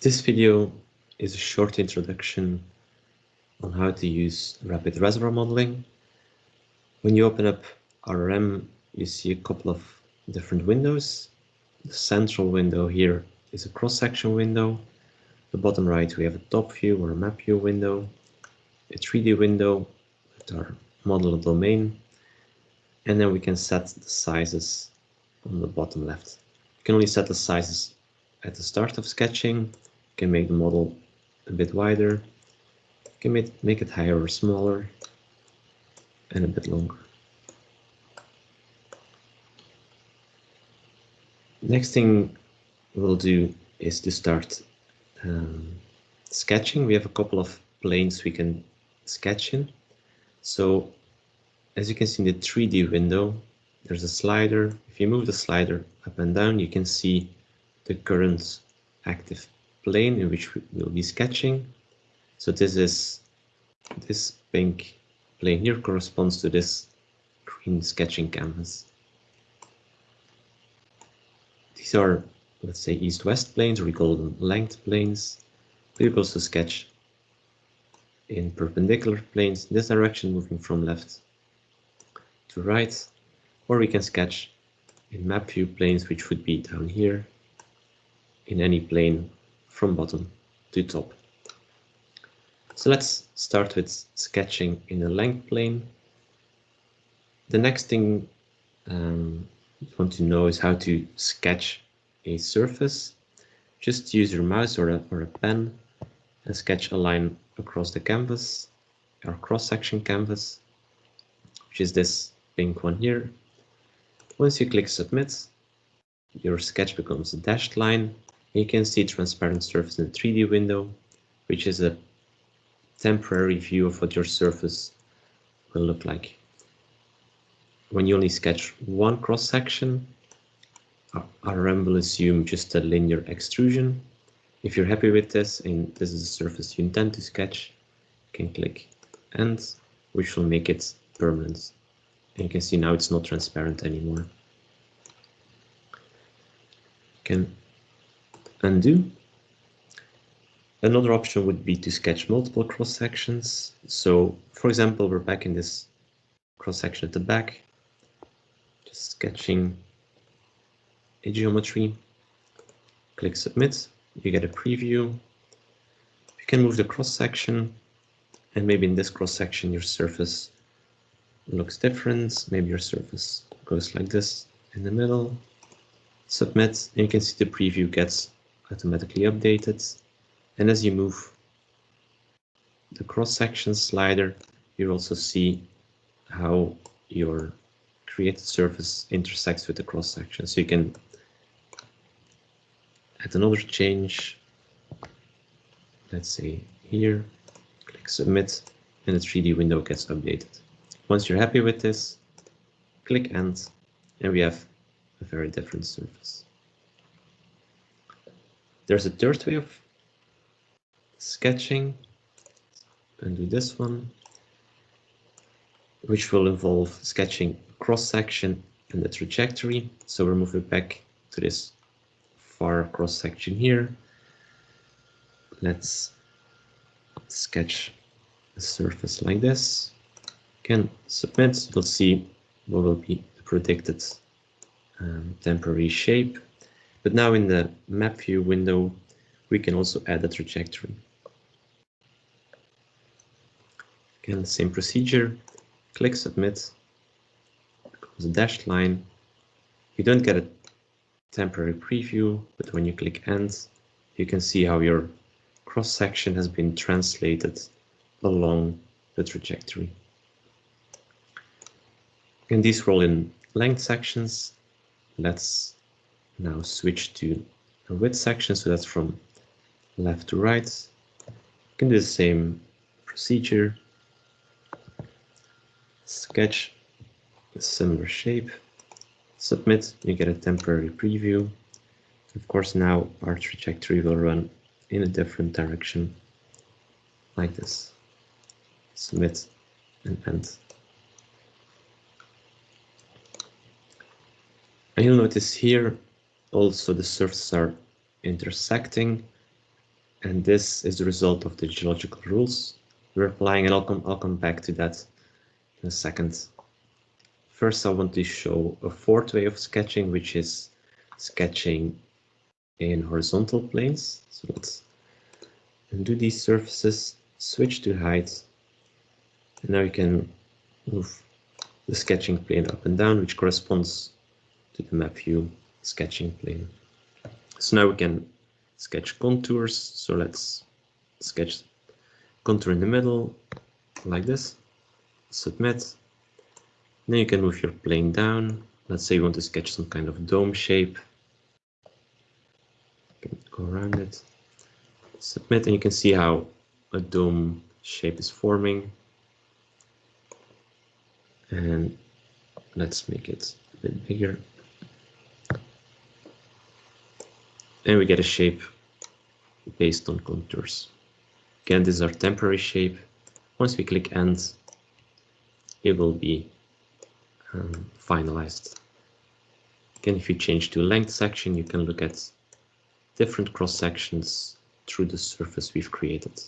This video is a short introduction on how to use rapid reservoir modeling. When you open up RRM, you see a couple of different windows. The central window here is a cross-section window. The bottom right, we have a top view or a map view window, a 3D window with our model domain, and then we can set the sizes on the bottom left. You can only set the sizes at the start of sketching. Can make the model a bit wider. Can make, make it higher or smaller and a bit longer. Next thing we'll do is to start um, sketching. We have a couple of planes we can sketch in. So as you can see in the 3D window, there's a slider. If you move the slider up and down, you can see the current active plane in which we will be sketching. So this is this pink plane here corresponds to this green sketching canvas. These are, let's say, east-west planes, or we call them length planes. We also sketch in perpendicular planes in this direction, moving from left to right, or we can sketch in map view planes, which would be down here in any plane from bottom to top. So let's start with sketching in a length plane. The next thing um, you want to know is how to sketch a surface. Just use your mouse or a, or a pen and sketch a line across the canvas, or cross-section canvas, which is this pink one here. Once you click submit, your sketch becomes a dashed line. You can see transparent surface in the 3D window, which is a temporary view of what your surface will look like. When you only sketch one cross section, RRM will assume just a linear extrusion. If you're happy with this and this is the surface you intend to sketch, you can click end, which will make it permanent. And you can see now it's not transparent anymore. Can undo. Another option would be to sketch multiple cross sections. So for example, we're back in this cross section at the back, just sketching a geometry. Click submit, you get a preview. You can move the cross section and maybe in this cross section your surface looks different. Maybe your surface goes like this in the middle. Submit, and you can see the preview gets automatically updated. And as you move the cross-section slider, you also see how your created surface intersects with the cross-section. So you can add another change. Let's say here, click submit, and the 3D window gets updated. Once you're happy with this, click end, and we have a very different surface. There's a third way of sketching, and do this one, which will involve sketching cross-section and the trajectory. So we're moving back to this far cross-section here. Let's sketch a surface like this can submit, you'll see what will be the predicted um, temporary shape. But now in the map view window, we can also add a trajectory. Again, same procedure, click submit, becomes a dashed line. You don't get a temporary preview, but when you click end, you can see how your cross section has been translated along the trajectory. And these roll in length sections. Let's now switch to a width section. So that's from left to right. You can do the same procedure. Sketch a similar shape. Submit, you get a temporary preview. Of course, now our trajectory will run in a different direction like this. Submit and end. And you'll notice here also the surfaces are intersecting. And this is the result of the geological rules we're applying, and I'll come, I'll come back to that in a second. First, I want to show a fourth way of sketching, which is sketching in horizontal planes. So let's undo these surfaces, switch to height, and now you can move the sketching plane up and down, which corresponds to the map view sketching plane. So now we can sketch contours. So let's sketch contour in the middle like this, submit. Then you can move your plane down. Let's say you want to sketch some kind of dome shape. Go around it, submit, and you can see how a dome shape is forming. And let's make it a bit bigger. And we get a shape based on contours. Again, this is our temporary shape. Once we click end, it will be um, finalized. Again, if you change to length section, you can look at different cross sections through the surface we've created.